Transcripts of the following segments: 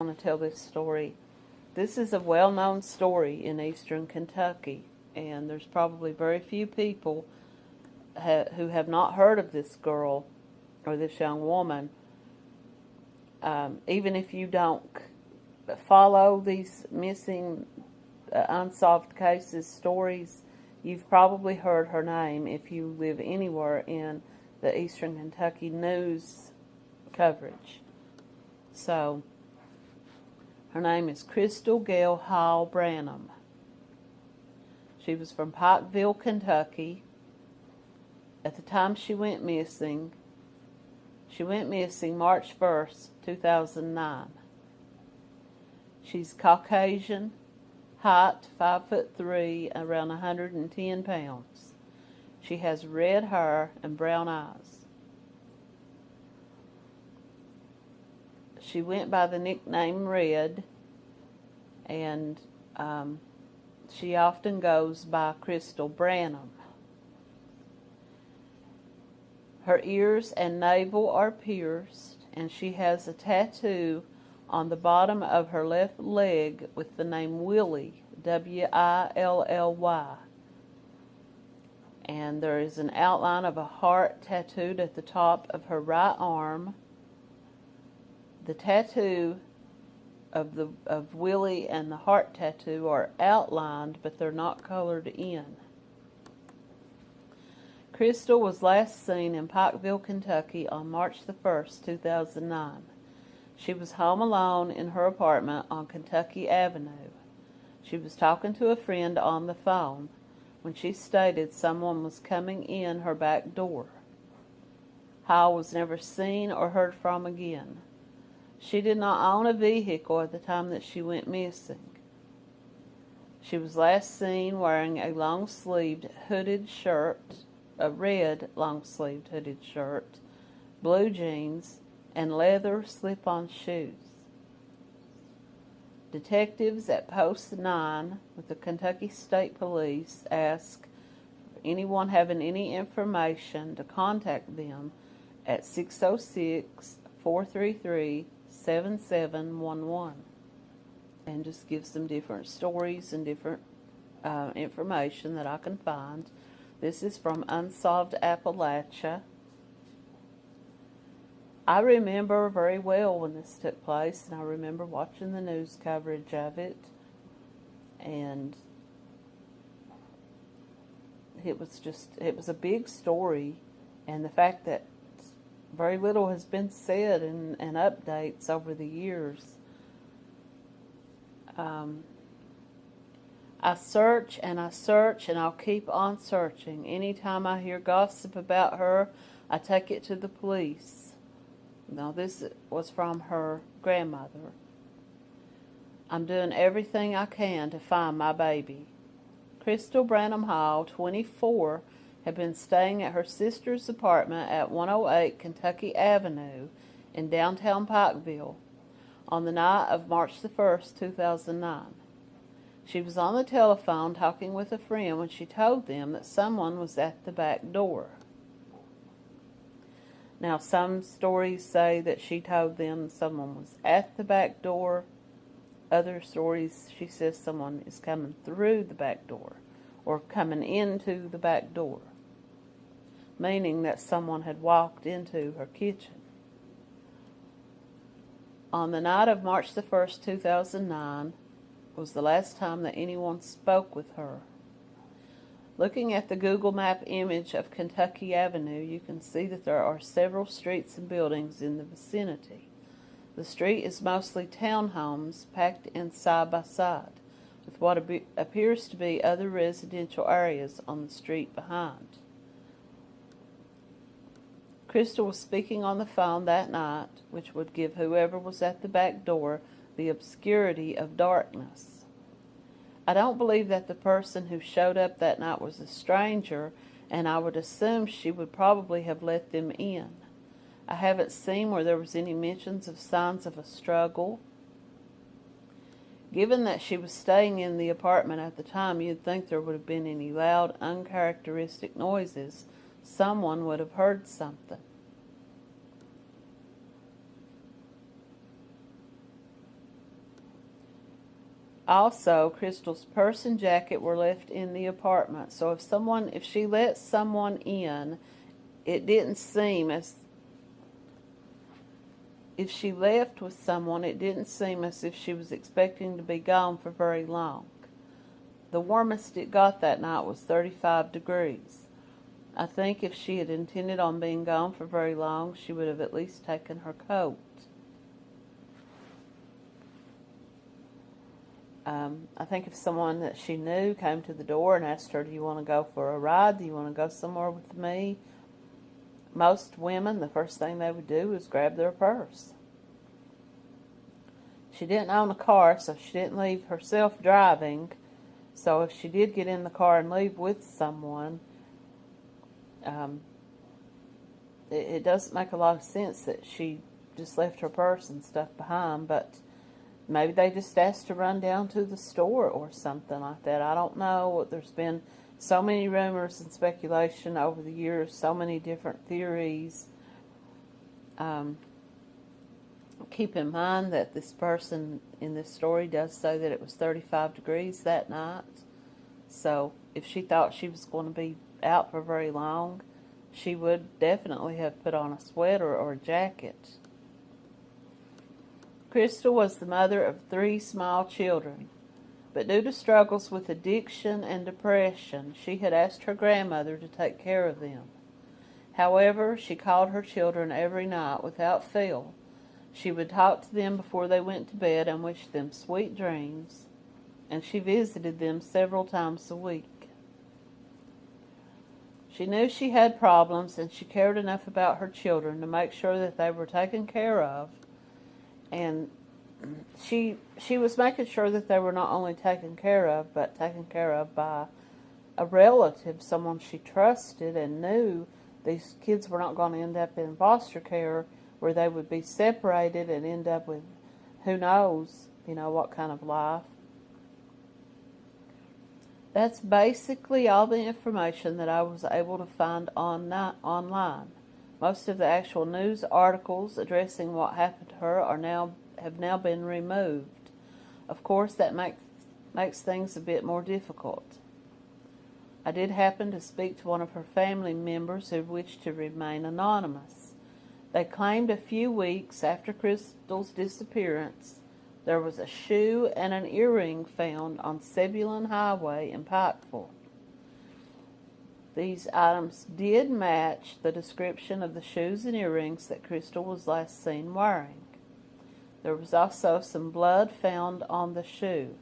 Want to tell this story. This is a well-known story in eastern Kentucky, and there's probably very few people ha who have not heard of this girl or this young woman. Um, even if you don't follow these missing, uh, unsolved cases stories, you've probably heard her name if you live anywhere in the eastern Kentucky news coverage. So, her name is Crystal Gail Hall Branham. She was from Pikeville, Kentucky. At the time she went missing, she went missing March 1st, 2009. She's Caucasian, height 5 foot 3, around 110 pounds. She has red hair and brown eyes. she went by the nickname Red, and um, she often goes by Crystal Branham. Her ears and navel are pierced, and she has a tattoo on the bottom of her left leg with the name Willie, W-I-L-L-Y. And there is an outline of a heart tattooed at the top of her right arm the tattoo of the of Willie and the heart tattoo are outlined, but they're not colored in. Crystal was last seen in Pikeville, Kentucky on March the 1st, 2009. She was home alone in her apartment on Kentucky Avenue. She was talking to a friend on the phone when she stated someone was coming in her back door. Hall was never seen or heard from again. She did not own a vehicle at the time that she went missing. She was last seen wearing a long-sleeved hooded shirt, a red long-sleeved hooded shirt, blue jeans, and leather slip-on shoes. Detectives at Post 9 with the Kentucky State Police ask anyone having any information to contact them at 606 433 7711 and just give some different stories and different uh, information that I can find. This is from Unsolved Appalachia. I remember very well when this took place, and I remember watching the news coverage of it, and it was just, it was a big story, and the fact that very little has been said and, and updates over the years. Um, I search and I search and I'll keep on searching. Anytime I hear gossip about her, I take it to the police. Now, this was from her grandmother. I'm doing everything I can to find my baby. Crystal Branham Hall, 24, had been staying at her sister's apartment at 108 Kentucky Avenue in downtown Pikeville on the night of March the 1st, 2009. She was on the telephone talking with a friend when she told them that someone was at the back door. Now, some stories say that she told them someone was at the back door. Other stories, she says someone is coming through the back door or coming into the back door meaning that someone had walked into her kitchen. On the night of March the 1st, 2009, was the last time that anyone spoke with her. Looking at the Google map image of Kentucky Avenue, you can see that there are several streets and buildings in the vicinity. The street is mostly townhomes packed in side by side, with what appears to be other residential areas on the street behind. Crystal was speaking on the phone that night, which would give whoever was at the back door the obscurity of darkness. I don't believe that the person who showed up that night was a stranger, and I would assume she would probably have let them in. I haven't seen where there was any mentions of signs of a struggle. Given that she was staying in the apartment at the time, you'd think there would have been any loud, uncharacteristic noises someone would have heard something. Also, Crystal's purse and jacket were left in the apartment. So if someone, if she let someone in, it didn't seem as if she left with someone, it didn't seem as if she was expecting to be gone for very long. The warmest it got that night was 35 degrees. I think if she had intended on being gone for very long, she would have at least taken her coat. Um, I think if someone that she knew came to the door and asked her, Do you want to go for a ride? Do you want to go somewhere with me? Most women, the first thing they would do is grab their purse. She didn't own a car, so she didn't leave herself driving. So if she did get in the car and leave with someone, um, it, it doesn't make a lot of sense that she just left her purse and stuff behind, but maybe they just asked to run down to the store or something like that. I don't know. What there's been so many rumors and speculation over the years, so many different theories. Um, keep in mind that this person in this story does say that it was 35 degrees that night. So if she thought she was going to be out for very long, she would definitely have put on a sweater or a jacket. Crystal was the mother of three small children, but due to struggles with addiction and depression, she had asked her grandmother to take care of them. However, she called her children every night without fail. She would talk to them before they went to bed and wish them sweet dreams, and she visited them several times a week. She knew she had problems, and she cared enough about her children to make sure that they were taken care of and she she was making sure that they were not only taken care of, but taken care of by a relative, someone she trusted and knew these kids were not going to end up in foster care where they would be separated and end up with who knows, you know, what kind of life. That's basically all the information that I was able to find on online. Most of the actual news articles addressing what happened to her are now have now been removed. Of course, that makes makes things a bit more difficult. I did happen to speak to one of her family members who wished to remain anonymous. They claimed a few weeks after Crystal's disappearance, there was a shoe and an earring found on Zebulon Highway in Pikeville. These items did match the description of the shoes and earrings that Crystal was last seen wearing. There was also some blood found on the shoe.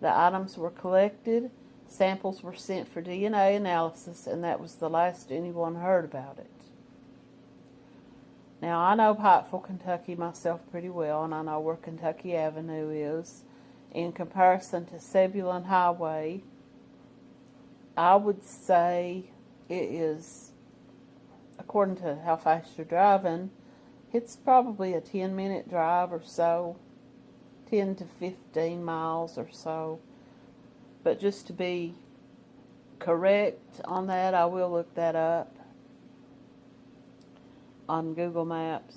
The items were collected, samples were sent for DNA analysis, and that was the last anyone heard about it. Now, I know Pikeville, Kentucky myself pretty well, and I know where Kentucky Avenue is. In comparison to Zebulon Highway, I would say it is, according to how fast you're driving, it's probably a 10 minute drive or so, 10 to 15 miles or so. But just to be correct on that, I will look that up on Google Maps.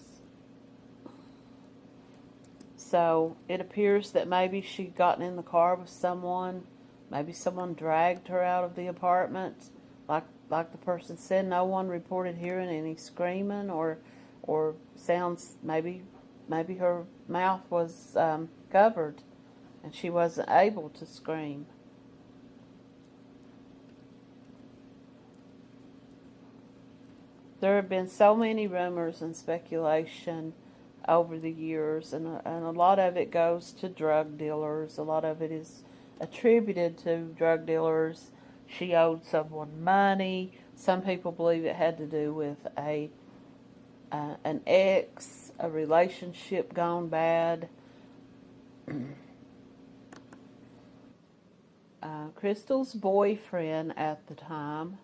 So it appears that maybe she'd gotten in the car with someone. Maybe someone dragged her out of the apartment like like the person said, no one reported hearing any screaming or or sounds. Maybe maybe her mouth was um, covered and she wasn't able to scream. There have been so many rumors and speculation over the years, and and a lot of it goes to drug dealers. A lot of it is attributed to drug dealers she owed someone money. Some people believe it had to do with a uh, an ex, a relationship gone bad. uh, Crystal's boyfriend at the time.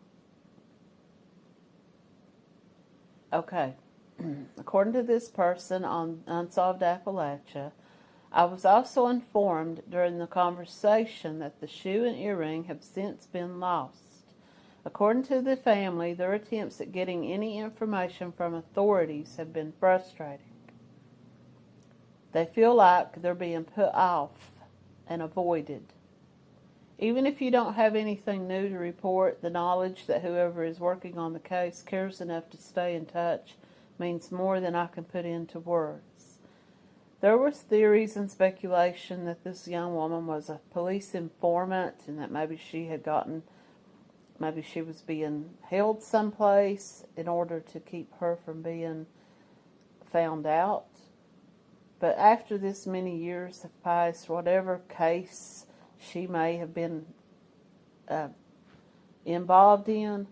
Okay, according to this person on Unsolved Appalachia, I was also informed during the conversation that the shoe and earring have since been lost. According to the family, their attempts at getting any information from authorities have been frustrating. They feel like they're being put off and avoided. Even if you don't have anything new to report, the knowledge that whoever is working on the case cares enough to stay in touch means more than I can put into words. There was theories and speculation that this young woman was a police informant and that maybe she had gotten maybe she was being held someplace in order to keep her from being found out. But after this many years have passed, whatever case she may have been uh, involved in,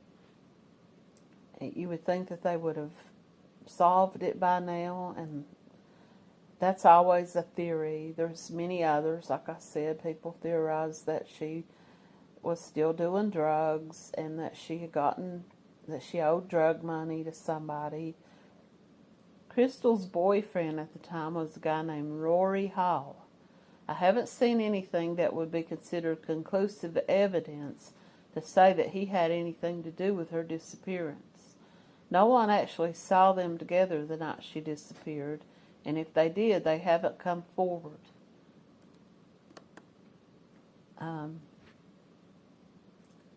you would think that they would have solved it by now, and that's always a theory. There's many others, like I said, people theorize that she was still doing drugs and that she had gotten that she owed drug money to somebody. Crystal's boyfriend at the time was a guy named Rory Hall. I haven't seen anything that would be considered conclusive evidence to say that he had anything to do with her disappearance. No one actually saw them together the night she disappeared, and if they did, they haven't come forward. Um,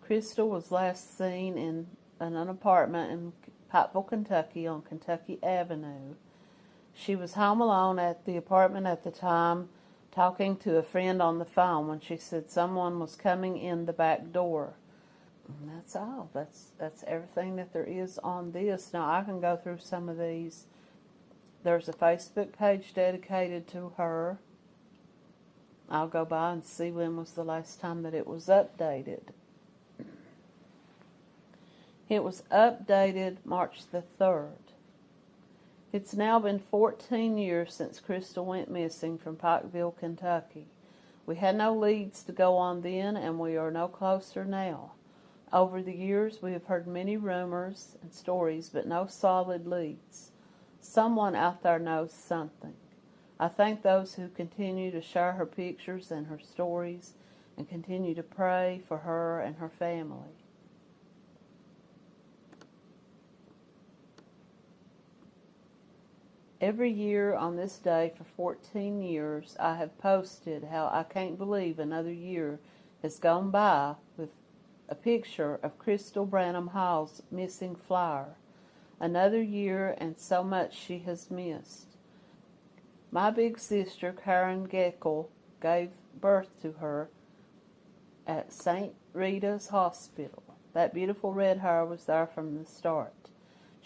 Crystal was last seen in an apartment in Pikeville, Kentucky on Kentucky Avenue. She was home alone at the apartment at the time, talking to a friend on the phone when she said someone was coming in the back door. And that's all. That's that's everything that there is on this. Now I can go through some of these. There's a Facebook page dedicated to her. I'll go by and see when was the last time that it was updated. It was updated March the 3rd. It's now been 14 years since Crystal went missing from Pikeville, Kentucky. We had no leads to go on then, and we are no closer now. Over the years, we have heard many rumors and stories, but no solid leads. Someone out there knows something. I thank those who continue to share her pictures and her stories and continue to pray for her and her family. Every year on this day for 14 years, I have posted how I can't believe another year has gone by with a picture of Crystal Branham Hall's missing flower. Another year and so much she has missed. My big sister, Karen Geckel, gave birth to her at St. Rita's Hospital. That beautiful red hair was there from the start.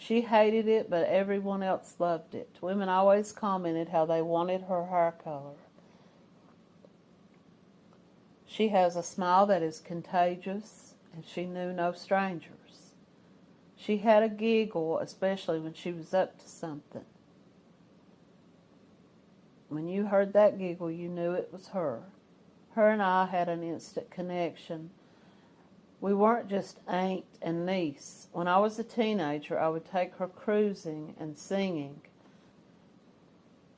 She hated it, but everyone else loved it. Women always commented how they wanted her hair color. She has a smile that is contagious, and she knew no strangers. She had a giggle, especially when she was up to something. When you heard that giggle, you knew it was her. Her and I had an instant connection we weren't just aunt and niece. When I was a teenager, I would take her cruising and singing.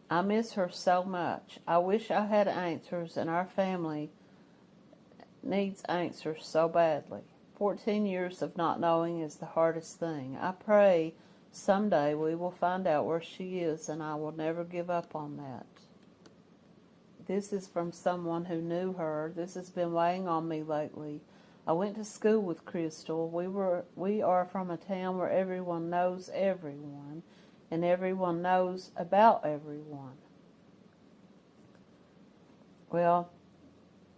I miss her so much. I wish I had answers, and our family needs answers so badly. Fourteen years of not knowing is the hardest thing. I pray someday we will find out where she is, and I will never give up on that. This is from someone who knew her. This has been weighing on me lately. I went to school with Crystal. We were we are from a town where everyone knows everyone and everyone knows about everyone. Well,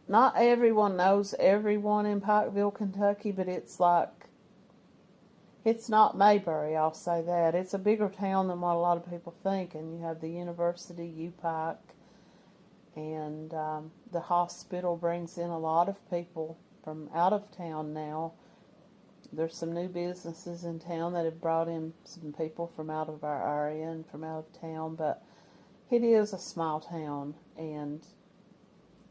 not everyone knows everyone in Pikeville, Kentucky, but it's like it's not Mayberry, I'll say that. It's a bigger town than what a lot of people think, and you have the university, UPike, and um, the hospital brings in a lot of people from out of town now. There's some new businesses in town that have brought in some people from out of our area and from out of town, but it is a small town, and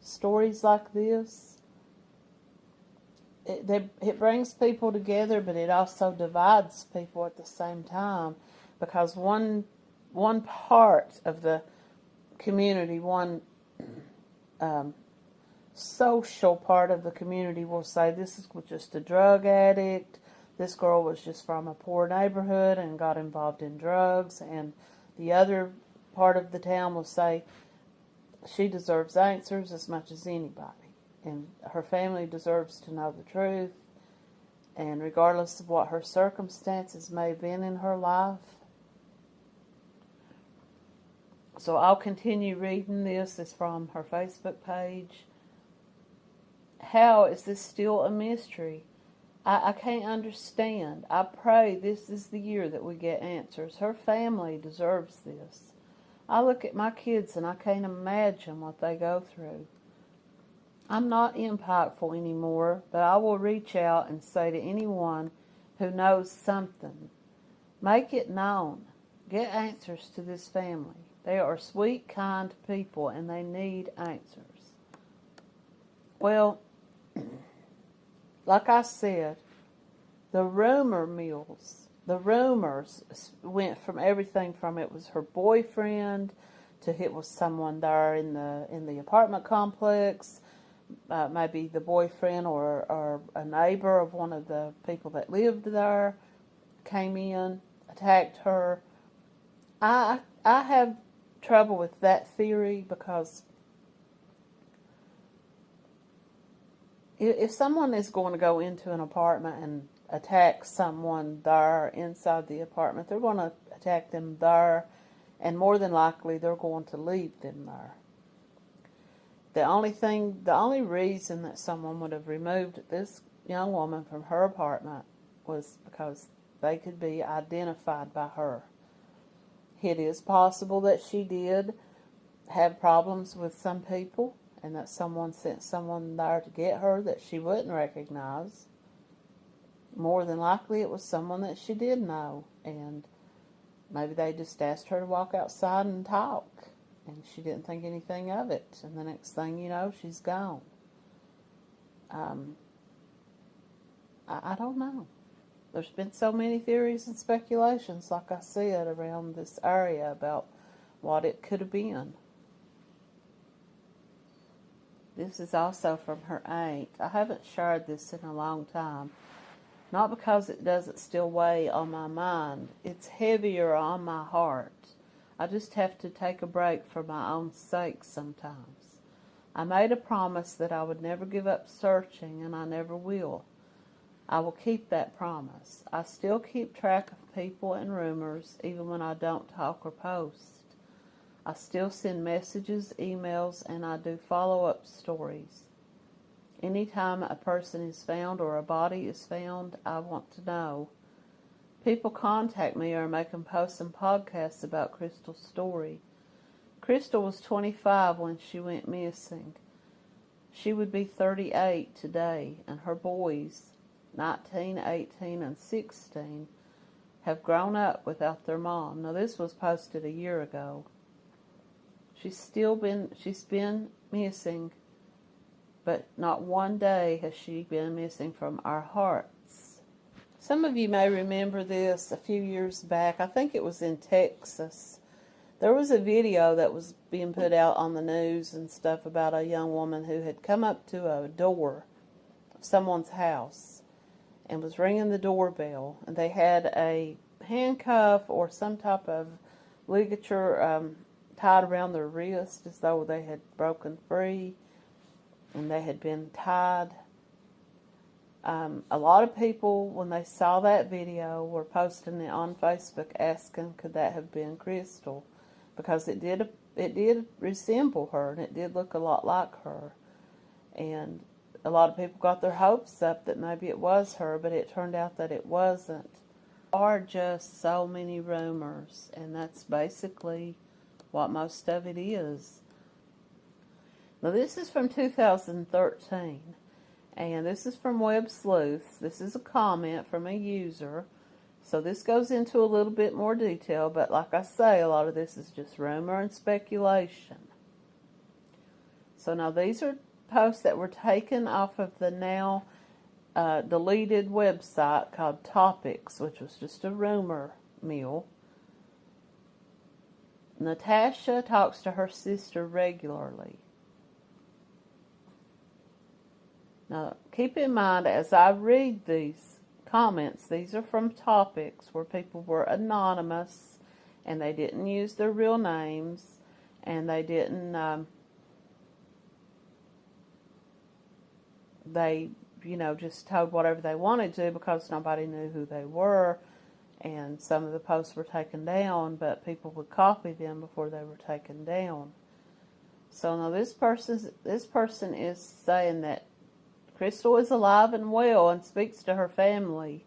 stories like this, it, they, it brings people together, but it also divides people at the same time because one one part of the community, one um, social part of the community will say this is just a drug addict. This girl was just from a poor neighborhood and got involved in drugs. And the other part of the town will say she deserves answers as much as anybody. And her family deserves to know the truth. And regardless of what her circumstances may have been in her life, so I'll continue reading this. It's from her Facebook page. How is this still a mystery? I, I can't understand. I pray this is the year that we get answers. Her family deserves this. I look at my kids and I can't imagine what they go through. I'm not impactful anymore, but I will reach out and say to anyone who knows something, make it known. Get answers to this family. They are sweet, kind people and they need answers. Well, like I said, the rumor mills, the rumors went from everything from it was her boyfriend to it was someone there in the in the apartment complex, uh, maybe the boyfriend or or a neighbor of one of the people that lived there came in, attacked her. I I have trouble with that theory because if someone is going to go into an apartment and attack someone there inside the apartment, they're going to attack them there, and more than likely they're going to leave them there. The only thing, the only reason that someone would have removed this young woman from her apartment was because they could be identified by her. It is possible that she did have problems with some people and that someone sent someone there to get her that she wouldn't recognize. More than likely it was someone that she did know and maybe they just asked her to walk outside and talk and she didn't think anything of it and the next thing you know she's gone. Um, I, I don't know. There's been so many theories and speculations, like I said, around this area about what it could have been. This is also from her aunt. I haven't shared this in a long time. Not because it doesn't still weigh on my mind. It's heavier on my heart. I just have to take a break for my own sake sometimes. I made a promise that I would never give up searching, and I never will. I will keep that promise. I still keep track of people and rumors even when I don't talk or post. I still send messages, emails, and I do follow-up stories. Anytime a person is found or a body is found, I want to know. People contact me or make them post some podcasts about Crystal's story. Crystal was 25 when she went missing. She would be 38 today, and her boys, 19, 18, and 16 have grown up without their mom. Now this was posted a year ago. She's still been she's been missing, but not one day has she been missing from our hearts. Some of you may remember this a few years back. I think it was in Texas. There was a video that was being put out on the news and stuff about a young woman who had come up to a door of someone's house and was ringing the doorbell. And they had a handcuff or some type of ligature um, tied around their wrist as though they had broken free and they had been tied. Um, a lot of people, when they saw that video, were posting it on Facebook asking, could that have been Crystal? Because it did, it did resemble her and it did look a lot like her. And a lot of people got their hopes up that maybe it was her, but it turned out that it wasn't. There are just so many rumors, and that's basically what most of it is. Now, this is from 2013, and this is from Websleuths. This is a comment from a user. So this goes into a little bit more detail, but like I say, a lot of this is just rumor and speculation. So now these are posts that were taken off of the now uh, deleted website called Topix, which was just a rumor mill. Natasha talks to her sister regularly. Now, keep in mind as I read these comments, these are from Topix where people were anonymous and they didn't use their real names and they didn't, um, they, you know, just told whatever they wanted to because nobody knew who they were and some of the posts were taken down, but people would copy them before they were taken down. So now this person, this person is saying that Crystal is alive and well and speaks to her family.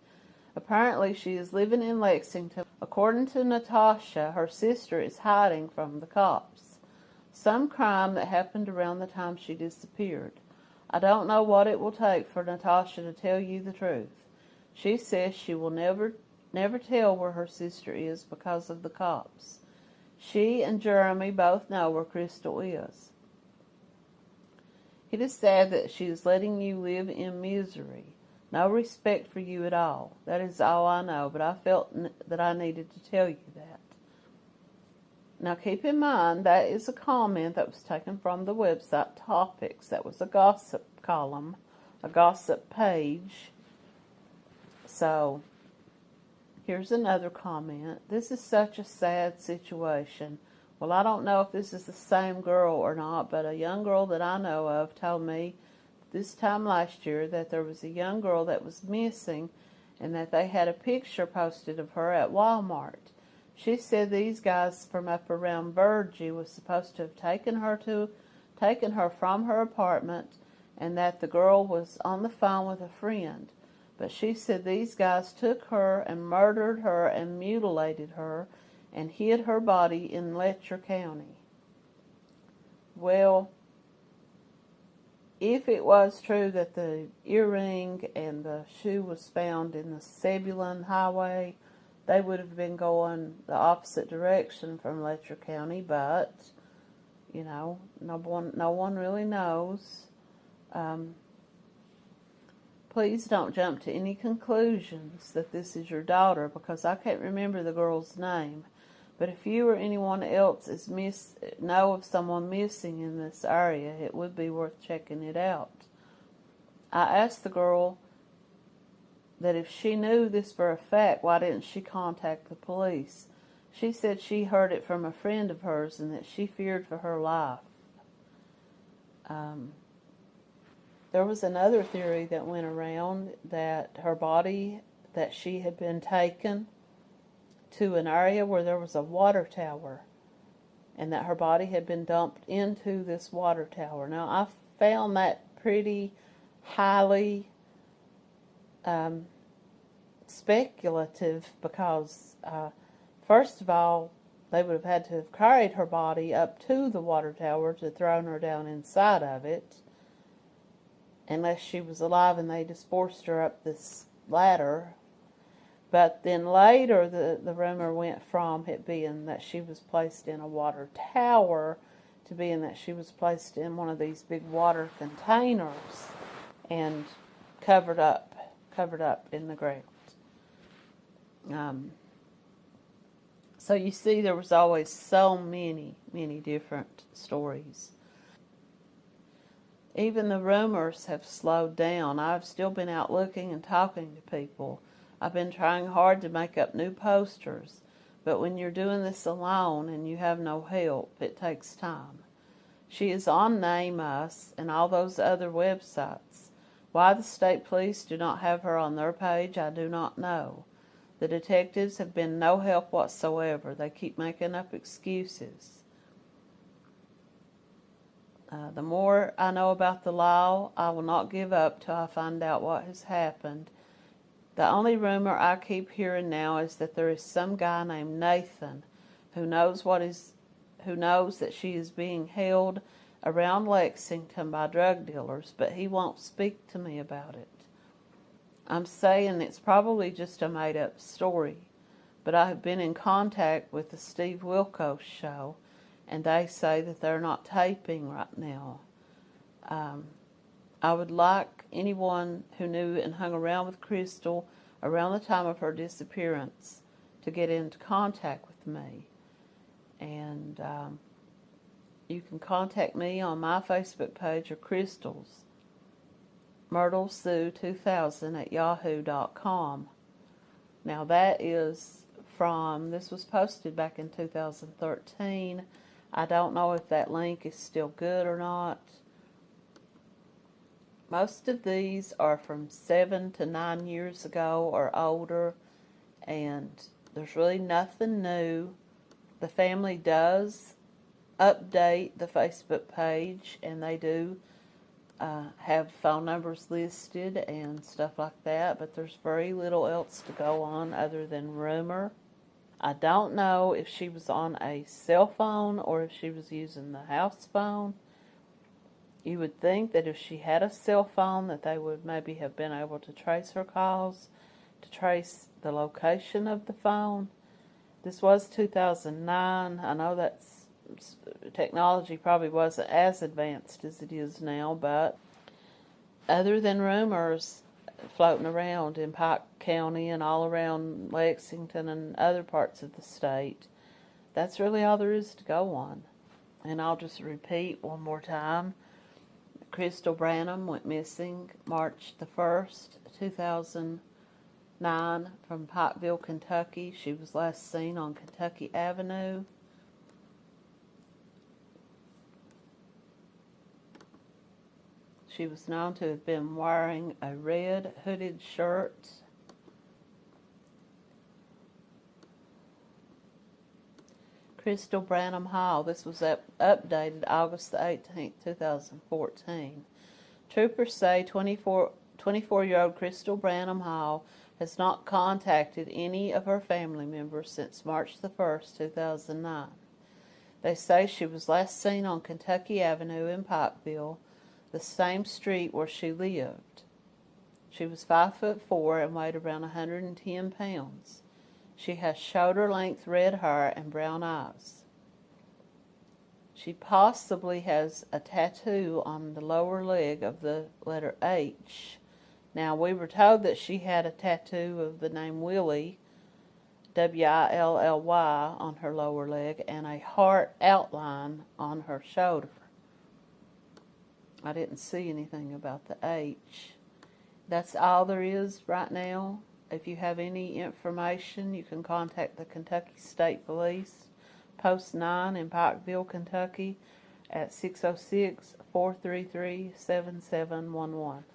Apparently, she is living in Lexington. According to Natasha, her sister is hiding from the cops. Some crime that happened around the time she disappeared. I don't know what it will take for Natasha to tell you the truth. She says she will never never tell where her sister is because of the cops. She and Jeremy both know where Crystal is. It is sad that she is letting you live in misery. No respect for you at all. That is all I know, but I felt that I needed to tell you that. Now keep in mind that is a comment that was taken from the website Topix. That was a gossip column, a gossip page. So here's another comment. This is such a sad situation. Well, I don't know if this is the same girl or not, but a young girl that I know of told me this time last year that there was a young girl that was missing and that they had a picture posted of her at Walmart. She said these guys from up around Virgie was supposed to have taken her to taken her from her apartment and that the girl was on the phone with a friend. But she said these guys took her and murdered her and mutilated her and hid her body in Letcher County. Well, if it was true that the earring and the shoe was found in the Zebulon Highway, they would have been going the opposite direction from Letcher County, but you know, no one, no one really knows. Um, please don't jump to any conclusions that this is your daughter because I can't remember the girl's name. But if you or anyone else is miss know of someone missing in this area, it would be worth checking it out. I asked the girl that if she knew this for a fact, why didn't she contact the police? She said she heard it from a friend of hers and that she feared for her life. Um, there was another theory that went around that her body, that she had been taken to an area where there was a water tower and that her body had been dumped into this water tower. Now, I found that pretty highly um, speculative because, uh, first of all, they would have had to have carried her body up to the water tower to thrown her down inside of it, unless she was alive and they just forced her up this ladder but then later, the, the rumor went from it being that she was placed in a water tower to being that she was placed in one of these big water containers and covered up, covered up in the ground. Um, so you see, there was always so many, many different stories. Even the rumors have slowed down. I've still been out looking and talking to people I've been trying hard to make up new posters, but when you're doing this alone and you have no help, it takes time. She is on NamUs and all those other websites. Why the state police do not have her on their page, I do not know. The detectives have been no help whatsoever. They keep making up excuses. Uh, the more I know about the law, I will not give up till I find out what has happened the only rumor I keep hearing now is that there is some guy named Nathan who knows what is who knows that she is being held around Lexington by drug dealers, but he won't speak to me about it. I'm saying it's probably just a made up story, but I have been in contact with the Steve Wilkos show, and they say that they're not taping right now. Um, I would like anyone who knew and hung around with Crystal around the time of her disappearance to get into contact with me. And um, you can contact me on my Facebook page or Crystal's, Myrtle Sue 2000 at yahoo.com. Now that is from, this was posted back in 2013. I don't know if that link is still good or not. Most of these are from seven to nine years ago or older, and there's really nothing new. The family does update the Facebook page, and they do uh, have phone numbers listed and stuff like that, but there's very little else to go on other than rumor. I don't know if she was on a cell phone or if she was using the house phone. You would think that if she had a cell phone that they would maybe have been able to trace her calls, to trace the location of the phone. This was 2009. I know that technology probably wasn't as advanced as it is now, but other than rumors floating around in Pike County and all around Lexington and other parts of the state, that's really all there is to go on. And I'll just repeat one more time. Crystal Branham went missing March the 1st, 2009 from Pikeville, Kentucky. She was last seen on Kentucky Avenue. She was known to have been wearing a red hooded shirt. Crystal Branham Hall. This was up, updated August the 18th, 2014. Troopers say 24, 24-year-old Crystal Branham Hall has not contacted any of her family members since March the 1st, 2009. They say she was last seen on Kentucky Avenue in Pikeville the same street where she lived. She was five foot four and weighed around 110 pounds. She has shoulder length red hair and brown eyes. She possibly has a tattoo on the lower leg of the letter H. Now, we were told that she had a tattoo of the name Willie, W I L L Y, on her lower leg and a heart outline on her shoulder. I didn't see anything about the H. That's all there is right now. If you have any information, you can contact the Kentucky State Police, Post 9 in Pikeville, Kentucky at 606 433 7711.